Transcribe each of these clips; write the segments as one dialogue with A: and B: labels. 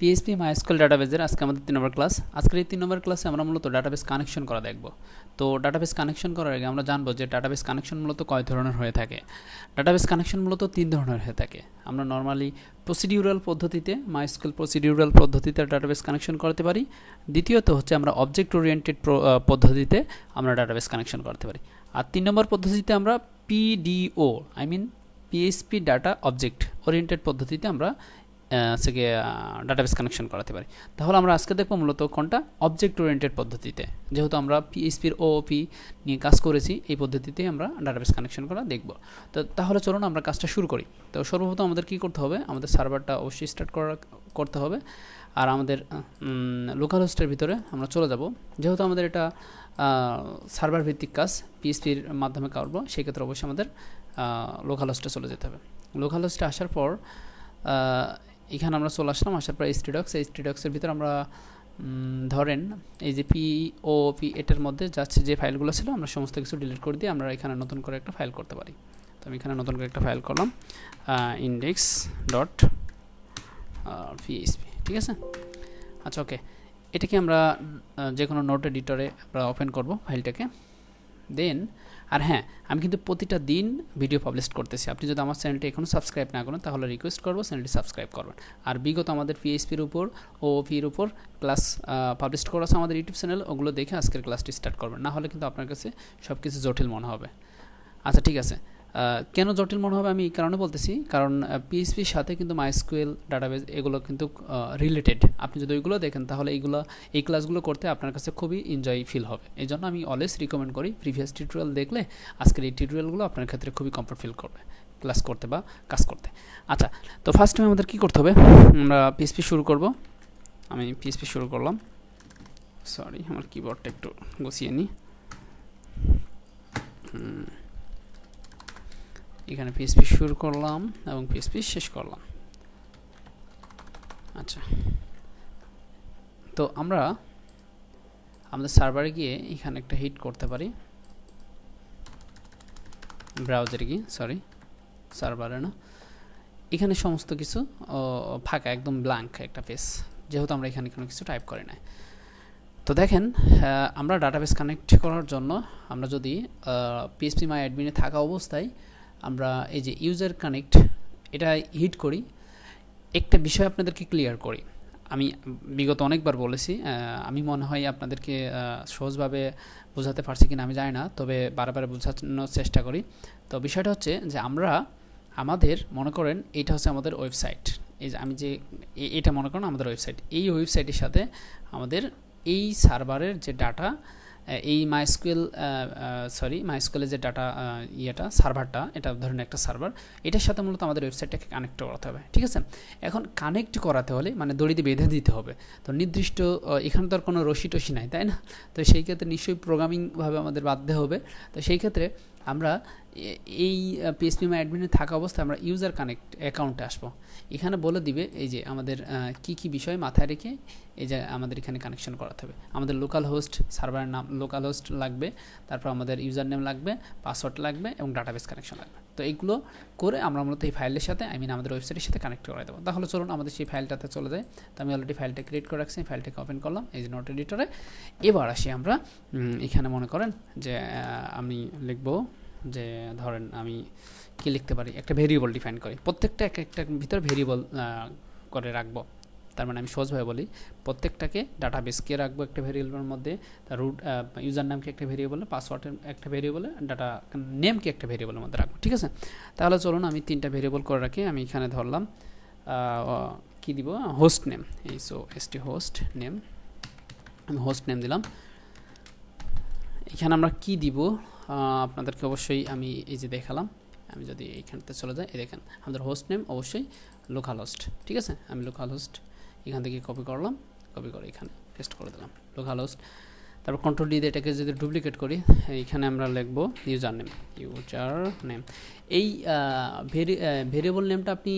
A: PHP MySQL ডাটাবেজের আজকে আমাদের তিন নম্বর ক্লাস আজকের এই তিন নম্বর ক্লাসে আমরা মূলত ডাটাবেস কানেকশন করা দেখব। তো ডাটাবেস কানেকশন করার আগে আমরা জানব যে ডাটাবেস কানেকশন মূলত কয় ধরনের হয়ে থাকে। ডাটাবেস কানেকশন মূলত তিন ধরনের হয়ে থাকে। আমরা নর্মালি প্রসিডিউরাল পদ্ধতিতে মাইস্কুল প্রসিডিউরাল পদ্ধতিতে ডাটাবেস কানেকশন করতে পারি। দ্বিতীয়ত হচ্ছে আমরা অবজেক্ট ওরিয়েন্টেড পদ্ধতিতে আমরা ডাটাবেস কানেকশন করতে পারি। আর তিন নম্বর পদ্ধতিতে আমরা PDO I mean PHP data object oriented পদ্ধতিতে আমরা থেকে ডাটাবেস কানেকশন করাতে পারি। তাহলে আমরা আজকে দেখব মূলত কোনটা? অবজেক্ট ওরিয়েন্টেড পদ্ধতিতে। যেহেতু আমরা পিএইচপির ওপি নিয়ে কাজ করেছি, এই পদ্ধতিতে আমরা ডাটাবেস কানেকশন করা দেখব। তো তাহলে চলুন আমরা কাজটা শুরু করি। তো সর্বপ্রথম আমাদের কি করতে হবে? আমাদের সার্ভারটা অবশ্যই স্টার্ট করা, করতে হবে। আর আমাদের লোকাল হোস্টের ভিতরে আমরা চলে যাব। যেহেতু আমাদের এটা সার্ভার ভিত্তিক কাজ পিএসপির মাধ্যমে করব, সেক্ষেত্রে অবশ্যই আমাদের লোকাল হোস্টে চলে যেতে হবে। লোকাল হোস্টে আসার পর এখানে আমরা চলে আসলাম, আসার পর স্টিডক্স এই স্টিডক্সের ভিতরে আমরা ধরেন এই যে পি ও পি এটার মধ্যে যাচ্ছে যে ফাইলগুলো ছিল আমরা সমস্ত কিছু ডিলিট করে দিয়ে আমরা এখানে নতুন করে একটা ফাইল করতে পারি। তো আমি এখানে নতুন করে একটা ফাইল করলাম ইন্ডেক্স ডট পিএইচপি ঠিক আছে? আচ্ছা ওকে এটাকে আমরা যে কোনো নোট এডিটরে আমরা ওপেন করব ফাইলটাকে। দেন আর হ্যাঁ আমি কিন্তু প্রতিটা দিন ভিডিও পাবলিশ করতেছি। আপনি যদি আমার চ্যানেলটি এখনও সাবস্ক্রাইব না করেন, তাহলে রিকোয়েস্ট করব চ্যানেলটি সাবস্ক্রাইব করবেন। আর বিগত আমাদের পিএইচপির উপর ও পির উপর ক্লাস পাবলিশ করা আছে আমাদের ইউটিউব চ্যানেল ওগুলো দেখে আজকের ক্লাসটি স্টার্ট করবেন। না হলে কিন্তু আপনার কাছে সব কিছু জটিল মনে হবে। আচ্ছা ঠিক আছে। কেন জটিল মনে হবে আমি এই কারণে বলতেছি? কারণ পিএইচপির সাথে কিন্তু মাইস্কুয়েল ডাটাবেস এগুলো কিন্তু রিলেটেড আপনি যদি ওইগুলো দেখেন, তাহলে এইগুলো, এই ক্লাসগুলো করতে আপনার কাছে খুবই এনজয় ফিল হবে। এই জন্য আমি অলওয়েজ রিকমেন্ড করি প্রিভিয়াস টিউটোরিয়াল দেখলে আজকের এই টিউটোরিয়ালগুলো আপনার ক্ষেত্রে খুবই কমফর্ট ফিল করবে ক্লাস করতে বা কাজ করতে। আচ্ছা তো ফার্স্ট টাইম আমাদের কী করতে হবে? আমরা পিএসপি শুরু করব। আমি পিএসপি শুরু করলাম। সরি আমার কিবোর্ডটা একটু গুছিয়ে নিই। এখানে পিএসপি শুরু করলাম এবং পিএসপি শেষ করলাম। আচ্ছা। তো আমরা আমাদের সার্ভারে গিয়ে এখানে একটা হিট করতে পারি। ব্রাউজারে গিয়ে সরি সার্ভারে না। এখানে সমস্ত কিছু ফাঁকা, একদম ব্ল্যাঙ্ক একটা পেজ যেহেতু আমরা এখানে কোনো কিছু টাইপ করি না তো দেখেন আমরা ডাটাবেস কানেক্ট করার জন্য আমরা যদি পিএসপি মাই অ্যাডমিনে থাকা অবস্থায় আমরা এই যে ইউজার কানেক্ট এটা হিট করি। একটা বিষয় আপনাদেরকে ক্লিয়ার করি। আমি বিগত অনেকবার বলেছি আমি মনে হয় আপনাদেরকে সহজভাবে বোঝাতে পারছি কিনা আমি জানি না, তবে বারবার বোঝানোর চেষ্টা করি। তো বিষয়টা হচ্ছে যে আমরা আমাদের, মনে করেন এটা হচ্ছে আমাদের ওয়েবসাইট এই যে আমি যে এটা মনে করেন আমাদের ওয়েবসাইট এই ওয়েবসাইটের সাথে আমাদের এই সার্ভারের যে ডাটা এই মাইস্কুয়েল সরি মাইস্কুয়েলের যে ডাটা ইয়েটা সার্ভারটা এটা ধরেন একটা সার্ভার এটার সাথে মূলত আমাদের ওয়েবসাইটটাকে কানেক্ট করাতে হবে, ঠিক আছে? এখন কানেক্ট করাতে হলে মানে দড়িতে বেঁধে দিতে হবে, তো নির্দিষ্ট এখানে তো আর কোনো রশি টসি নাই, তাই না? তো সেই ক্ষেত্রে নিশ্চয়ই প্রোগ্রামিংভাবে আমাদের বাধ্য হবে, তো সেই ক্ষেত্রে আমরা এই পিএসপি মাই অ্যাডমিনে থাকা অবস্থায় আমরা ইউজার কানেক্ট অ্যাকাউন্টে আসব। এখানে বলে দিবে, এই যে আমাদের কি কি বিষয় মাথায় রেখে এই যে আমাদের এখানে কানেকশন করাতে হবে। আমাদের লোকাল হোস্ট সার্ভারের নাম লোকাল হোস্ট লাগবে, তারপর আমাদের ইউজার নেম লাগবে পাসওয়ার্ড লাগবে এবং ডাটাবেস কানেকশন লাগবে। তো এইগুলো করে আমরা মূলত এই ফাইলের সাথে আই মিন আমাদের ওয়েবসাইটের সাথে কানেক্ট করে দেবো। তাহলে চলুন আমাদের সেই ফাইলটাতে চলে যায় তো আমি অলরেডি ফাইলটা ক্রিয়েট করে রাখছি ফাইলটাকে ওপেন করলাম, এই যে নোট এডিটরে এবার আসি আমরা এখানে মনে করেন যে আমি লিখব যে, ধরেন আমি কি লিখতে পারি? একটা ভেরিয়েবল ডিফাইন করি। প্রত্যেকটা এক একটা ভিতরে ভেরিয়েবল করে রাখব। তার মানে আমি সহজভাবে বলি, প্রত্যেকটাকে ডাটা বেসকে রাখব একটা ভেরিয়েবলের মধ্যে, তার রুট ইউজার নামকে একটা ভেরিয়েবলে পাসওয়ার্ডের একটা ভেরিয়েবলে ডাটা নেমকে একটা ভেরিয়েবলের মধ্যে রাখব, ঠিক আছে? তাহলে চলুন আমি তিনটা ভেরিয়েবল করে রাখি, আমি এখানে ধরলাম কি দিব? হোস্ট নেম এই so S T host name আমি হোস্ট নেম দিলাম। এখানে আমরা কি দিব? আপনাদেরকে অবশ্যই আমি এই যে দেখালাম, আমি যদি এইখানতে চলে যাই, এই দেখেন, আমাদের হোস্ট নেম অবশ্যই লোকাল হোস্ট ঠিক আছে? আমি লোকাল হোস্ট এখান থেকে কপি করলাম কপি করে এখানে পেস্ট করে দিলাম। লোকাল হোস্ট তারপর কন্ট্রোল দিয়ে এটাকে যদি ডুপ্লিকেট করি এইখানে আমরা লিখব ইউজার নেম ইউজার নেম এই ভেরি ভেরিয়েবল নেমটা আপনি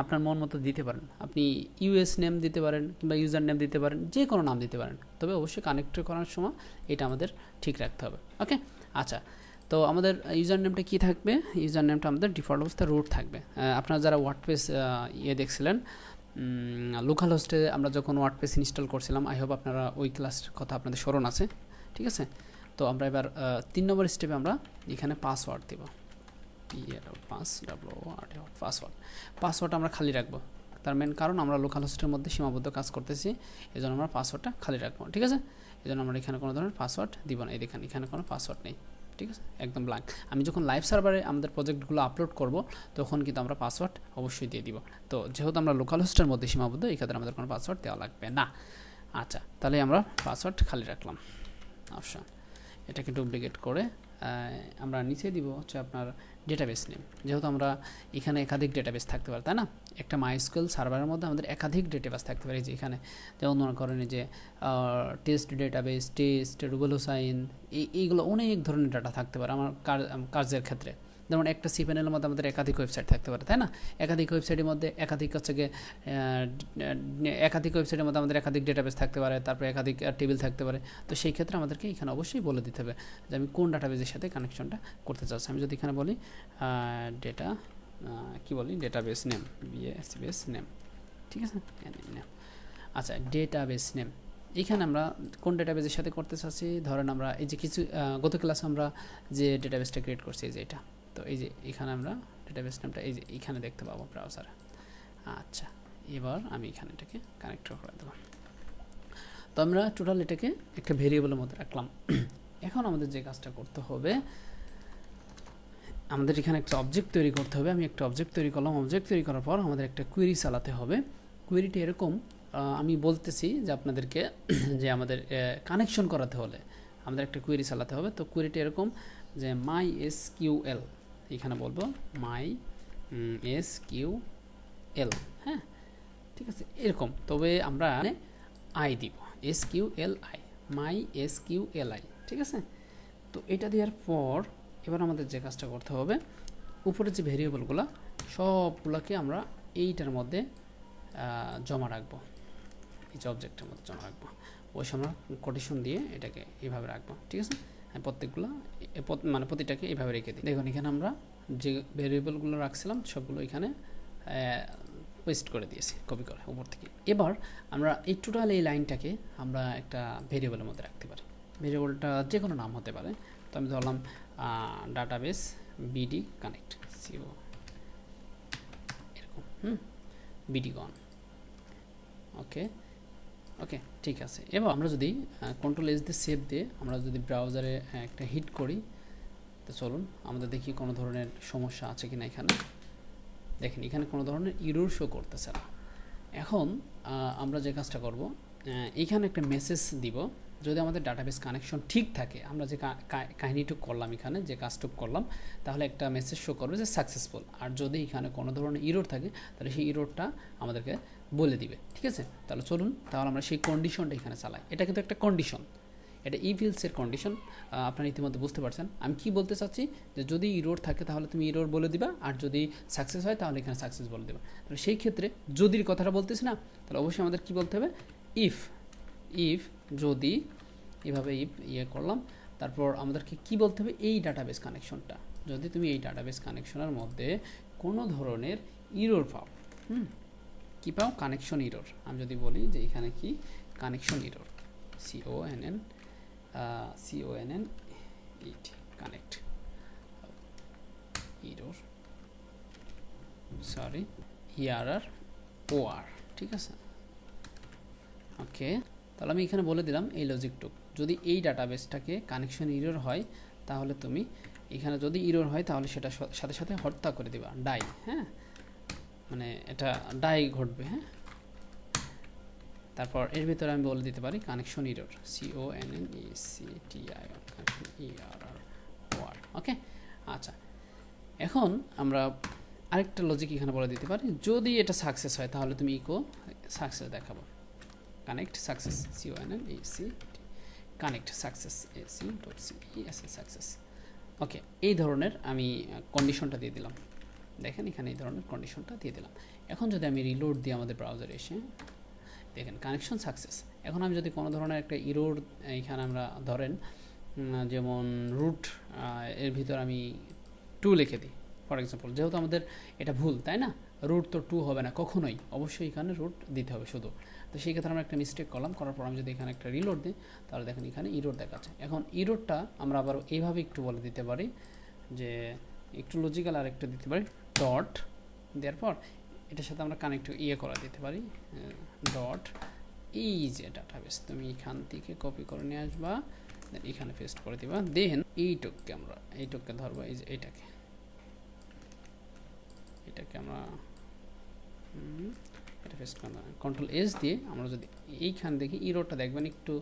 A: আপনার মন মতো দিতে পারেন। আপনি ইউএস নেম দিতে পারেন কিংবা ইউজার নেম দিতে পারেন, যে কোনো নাম দিতে পারেন। তবে অবশ্যই কানেক্ট করার সময় এটা আমাদের ঠিক রাখতে হবে। ওকে আচ্ছা। তো আমাদের ইউজার নেমটা কী থাকবে? ইউজার নেমটা আমাদের ডিফল্ট অবস্থায় রুট থাকবে। আপনারা যারা ওয়ার্ডপেস ইয়ে দেখছিলেন লোকাল হোস্টে আমরা যখন ওয়ার্ডপ্রেস ইনস্টল করছিলাম আই হোপ আপনারা ওই ক্লাসের কথা আপনাদের স্মরণ আছে, ঠিক আছে? তো আমরা এবার তিন নম্বর স্টেপে আমরা এখানে পাসওয়ার্ড দেব। Pass W R password password আমরা খালি রাখব। তার মেন কারণ আমরা লোকাল হোস্টের মধ্যে সীমাবদ্ধ কাজ করতেছি এই জন্য আমরা পাসওয়ার্ডটা খালি রাখব, ঠিক আছে? এই জন্য আমরা এখানে কোনো ধরনের পাসওয়ার্ড দিব না। এই দেখেন, এখানে কোনো পাসওয়ার্ড নেই। ঠিক আছে? একদম ব্ল্যাঙ্ক আমি যখন লাইভ সার্ভারে আমাদের প্রজেক্টগুলো আপলোড করব, তখন কিন্তু আমরা পাসওয়ার্ড অবশ্যই দিয়ে দিব। তো যেহেতু আমরা লোকাল হোস্টের মধ্যে সীমাবদ্ধ, এই ক্ষেত্রে আমাদের কোনো পাসওয়ার্ড দেওয়া লাগবে না। আচ্ছা তাহলে আমরা পাসওয়ার্ড খালি রাখলাম। অপশন এটাকে ডুপ্লিকেট করে আমরা নিচে দিব হচ্ছে আপনার ডেটাবেস নেম যেহেতু আমরা এখানে একাধিক ডেটাবেস থাকতে পারি, তাই না? একটা মাইস্কুয়েল সার্ভারের মধ্যে আমাদের একাধিক ডেটাবেস থাকতে পারে যে এখানে। যেমন মনে করেন যে টেস্ট ডেটাবেস টেস্ট রুবেলোসাইন এই, এইগুলো অনেক ধরনের ডাটা থাকতে পারে আমার কাজের ক্ষেত্রে। যেমন একটা সি প্যানেলের মধ্যে আমাদের একাধিক ওয়েবসাইট থাকতে পারে, তাই না? একাধিক ওয়েবসাইটের মধ্যে একাধিক হচ্ছে গিয়ে একাধিক ওয়েবসাইটের মধ্যে আমাদের একাধিক ডেটাবেস থাকতে পারে, তারপরে একাধিক টেবিল থাকতে পারে। তো সেই ক্ষেত্রে আমাদেরকে এখানে অবশ্যই বলে দিতে হবে যে আমি কোন ডাটাবেজের সাথে কানেকশনটা করতে চাচ্ছি। আমি যদি এখানে বলি ডেটা কি বলি? ডেটাবেস নেম বিএসবিএস নেম ঠিক আছে? নেম আচ্ছা ডেটাবেস নেম এখানে আমরা কোন ডেটাবেসের সাথে করতে চাচ্ছি? ধরেন আমরা এই যে কিছু গত ক্লাসে আমরা যে ডেটাবেসটা ক্রিয়েট করছি, এই যে এটা। তো এই যে এখানে আমরা ডেটাবেস নামটা এই যে এখানে দেখতে পাবো ব্রাউজারে আচ্ছা এবার আমি এখানে এটাকে কানেক্ট করে দেবো। তো আমরা টোটাল এটাকে একটা ভেরিয়েবলের মধ্যে রাখলাম। এখন আমাদের যে কাজটা করতে হবে, আমাদের এখানে একটা অবজেক্ট তৈরি করতে হবে। আমি একটা অবজেক্ট তৈরি করলাম। অবজেক্ট তৈরি করার পর আমাদের একটা কুয়েরি চালাতে হবে। কুয়েরিটি এরকম আমি বলতেছি যে আপনাদেরকে যে আমাদের কানেকশন করাতে হলে আমাদের একটা কুয়েরি চালাতে হবে। তো কুয়েরিটি এরকম যে মাই এস কিউ এল এখানে বলব মাই এস কিউ এল হ্যাঁ? ঠিক আছে, এরকম। তবে আমরা আই দিব। S Q L I my S Q L I ঠিক আছে? তো এটা দেওয়ার পর এবার আমাদের যে কাজটা করতে হবে উপরে যে ভেরিয়েবলগুলো, সবগুলোকে আমরা এইটার মধ্যে জমা রাখব। এই যে অবজেক্টের মধ্যে জমা রাখব। ওই সময় কোটেশন দিয়ে এটাকে এইভাবে রাখব। ঠিক আছে? প্রত্যেকগুলো মানে প্রতিটাকে এইভাবে রেখে দিই। দেখুন, এখানে আমরা যে ভেরিয়েবলগুলো রাখছিলাম, সবগুলো এখানে পেস্ট করে দিয়েছি কপি করে, উপর থেকে। এবার আমরা এই টোটাল এই লাইনটাকে আমরা একটা ভেরিয়েবলের মধ্যে রাখতে পারি। ভেরিয়েবলটা যে কোনো নাম হতে পারে। তো আমি ধরলাম ডাটাবেস বিডি কানেক্ট সিও এরকম, হুম বিডি গন ওকে ওকে ঠিক আছে। এবার আমরা যদি কন্ট্রোল এস দিয়ে সেভ দিয়ে আমরা যদি ব্রাউজারে একটা হিট করি, তো চলুন আমাদের দেখি কোনো ধরনের সমস্যা আছে কিনা এখানে। দেখেন, এখানে কোনো ধরনের ইরোর শো করতেছে না। এখন আমরা যে কাজটা করব এখানে একটা মেসেজ দিব। যদি আমাদের ডাটাবেস কানেকশন ঠিক থাকে, আমরা যে কাহিনীটুক করলাম এখানে, যে কাজটুক করলাম, তাহলে একটা মেসেজ শো করবে যে সাকসেসফুল আর যদি এখানে কোনো ধরনের ইরোর থাকে, তাহলে সেই ইরোরটা আমাদেরকে বলে দিবে, ঠিক আছে? তাহলে চলুন, তাহলে আমরা সেই কন্ডিশনটা এখানে চালাই। এটা কিন্তু একটা কন্ডিশন এটা ইভিলসের কন্ডিশন আপনারা ইতিমধ্যে বুঝতে পারছেন। আমি কি বলতে চাচ্ছি? যে যদি ইরোর থাকে, তাহলে তুমি ইরোর বলে দিবা। আর যদি সাকসেস হয়, তাহলে এখানে সাকসেস বলে দেবা। তাহলে সেই ক্ষেত্রে যদির কথাটা বলতেছি না, তাহলে অবশ্যই আমাদের কি বলতে হবে? ইফ ইফ যদি এভাবে ইফ ইয়ে করলাম, তারপর আমাদেরকে কি বলতে হবে? এই ডাটাবেস কানেকশনটা যদি তুমি এই ডাটাবেস কানেকশনের মধ্যে কোনো ধরনের ইরোর পাও, হুম কী পাও কানেকশন ইরোর আমি যদি বলি যে এখানে কি connection error C O N N N N it connect error sorry E R R O R ঠিক আছে? ওকে তাহলে আমি এখানে বলে দিলাম এই লজিকটুক যদি এই ডাটাবেসটাকে কানেকশন ইরোর হয়, তাহলে তুমি এখানে যদি ইরোর হয়, তাহলে সেটা সাথে সাথে হত্যা করে দিবা ডাই হ্যাঁ? মানে এটা ডাই ঘটবে হ্যাঁ? তারপর এর ভিতরে আমি বলে দিতে পারি connection error C O N N E C T I connection E R R or okay আচ্ছা এখন আমরা আরেকটা লজিক এখানে বলে দিতে পারি, যদি এটা সাকসেস হয় তাহলে তুমি ইকো সাকসেস দেখাবো। Connect success C O N N E C connect success A C dot C E S A success okay এই ধরনের আমি কন্ডিশনটা দিয়ে দিলাম। দেখেন এখানে এই ধরনের কন্ডিশনটা দিয়ে দিলাম। এখন যদি আমি রিলোড দিই আমাদের ব্রাউজারে এসে, দেখেন কানেকশন সাকসেস এখন আমি যদি কোনো ধরনের একটা ইরোড এখানে আমরা ধরেন যেমন রুট এর ভিতর আমি টু লিখে দিই ফর এক্সাম্পল যেহেতু আমাদের এটা ভুল, তাই না? রুট তো টু হবে না, কখনোই। অবশ্যই এখানে রুট দিতে হবে শুধু। তো সেই ক্ষেত্রে আমরা একটা মিস্টেক করলাম, করার পর আমি যদি এখানে একটা রিলোড দিই, তাহলে দেখেন এখানে ইরোড দেখাচ্ছে। এখন ইরোডটা আমরা আবার এইভাবে একটু বলে দিতে পারি, যে একটু লজিক্যাল আর একটু দিতে পারি। ডট দেওয়ার পর এটার সাথে আমরা কানেক্ট ইয়ে করে দিতে পারি ডট এই যে ডাটাবেস তুমি এখান থেকে কপি করে নিয়ে আসবা এখানে পেস্ট করে দিবা দেন এইটুককে আমরা, এইটুককে ধরবো, এই যে এইটাকে এটাকে আমরা এটা পেস্ট করে কন্ট্রোল এস দিয়ে আমরা যদি এইখান দেখি ইরোটা দেখবেন একটু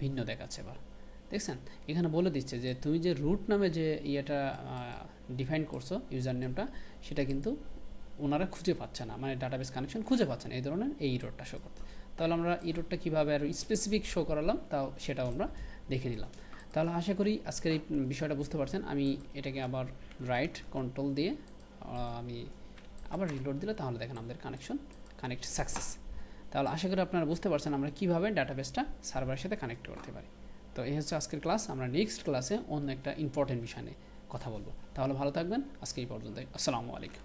A: ভিন্ন দেখাচ্ছে এবার। দেখছেন? এখানে বলে দিচ্ছে যে তুমি যে রুট নামে যে ইয়েটা ডিফাইন করছ ইউজার নেমটা সেটা কিন্তু ওনারা খুঁজে পাচ্ছে না মানে ডাটাবেস কানেকশন খুঁজে পাচ্ছে না, এই ধরনের এই ইরোডটা শো করতে। তাহলে আমরা ইরোডটা কীভাবে আরও স্পেসিফিক শো করালাম, তাও সেটাও আমরা দেখে নিলাম। তাহলে আশা করি আজকের এই বিষয়টা বুঝতে পারছেন, আমি এটাকে আবার রাইট কন্ট্রোল দিয়ে আমি আবার রিলোড দিলে তাহলে দেখেন আমাদের কানেকশন কানেক্ট সাকসেস তাহলে আশা করি আপনারা বুঝতে পারছেন আমরা কীভাবে ডাটাবেসটা সার্ভারের সাথে কানেক্ট করতে পারি। তো এই হচ্ছে আজকের ক্লাস আমরা নেক্সট ক্লাসে অন্য একটা ইম্পর্টেন্ট বিষয় নিয়ে কথা বলব। তাহলে ভালো থাকবেন। আজকে এই পর্যন্তই। আসসালামু আলাইকুম।